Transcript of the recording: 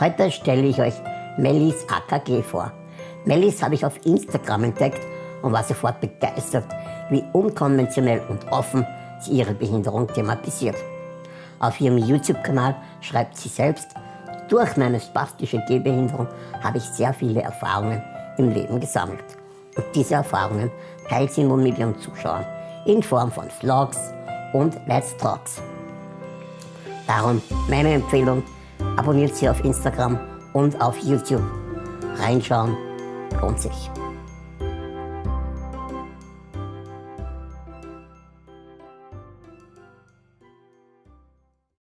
Heute stelle ich euch Mellis AKG vor. Mellis habe ich auf Instagram entdeckt und war sofort begeistert, wie unkonventionell und offen sie ihre Behinderung thematisiert. Auf ihrem YouTube-Kanal schreibt sie selbst, durch meine spastische Gehbehinderung habe ich sehr viele Erfahrungen im Leben gesammelt. Und diese Erfahrungen teilt sie nun mit ihren Zuschauern in Form von Vlogs und Let's Talks. Darum meine Empfehlung, abonniert sie auf Instagram und auf YouTube. Reinschauen lohnt sich.